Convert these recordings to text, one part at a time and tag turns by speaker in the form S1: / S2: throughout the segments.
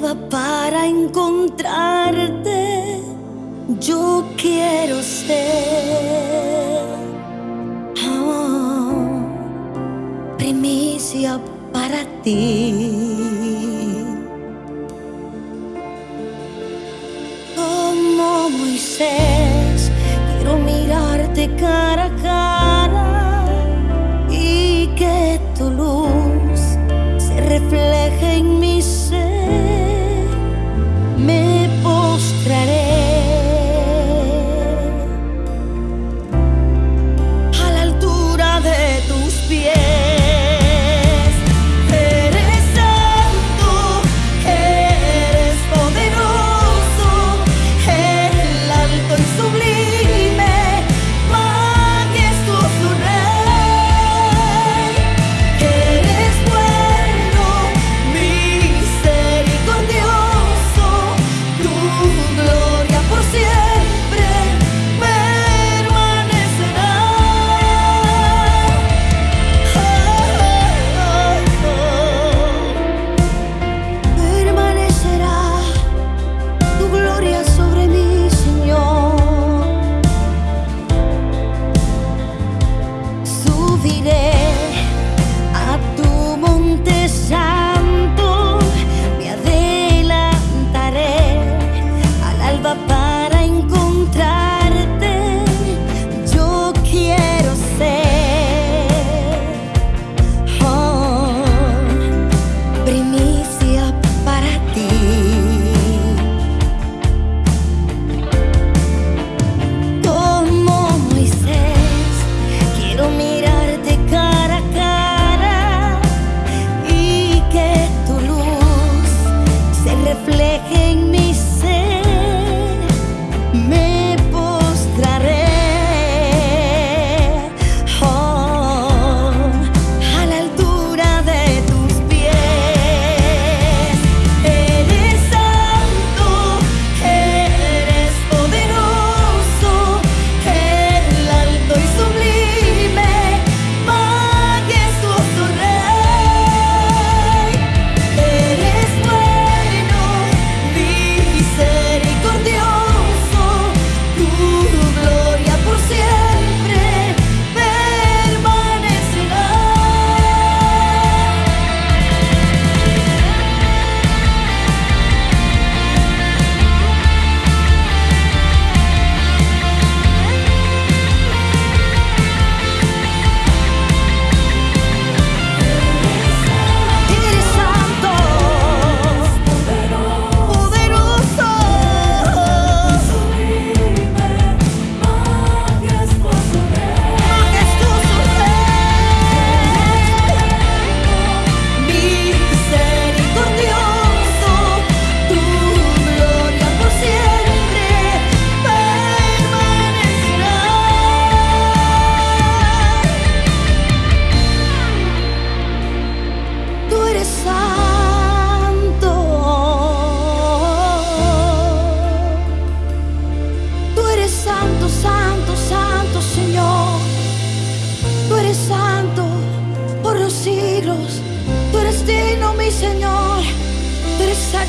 S1: para encontrarte, yo quiero ser oh, primicia para ti. Como Moisés, quiero mirarte cara a cara y que tu luz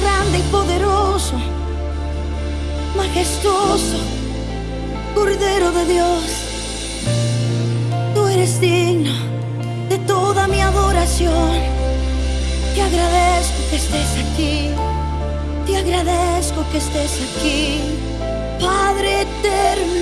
S1: grande y poderoso, majestuoso, Cordero de Dios. Tú eres digno de toda mi adoración. Te agradezco que estés aquí. Te agradezco que estés aquí, Padre eterno.